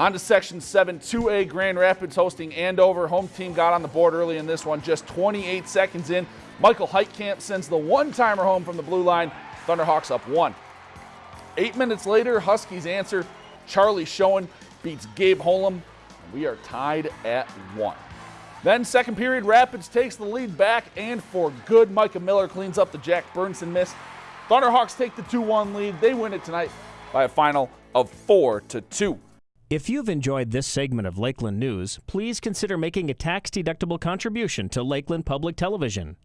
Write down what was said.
On to Section 7, 2A Grand Rapids hosting Andover. Home team got on the board early in this one, just 28 seconds in. Michael Heitkamp sends the one-timer home from the blue line. Thunderhawks up one. Eight minutes later, Huskies answer. Charlie Schoen beats Gabe Holm. We are tied at one. Then second period, Rapids takes the lead back and for good. Micah Miller cleans up the Jack Burnson miss. Thunderhawks take the 2-1 lead. They win it tonight by a final of 4 to 2. If you've enjoyed this segment of Lakeland News, please consider making a tax-deductible contribution to Lakeland Public Television.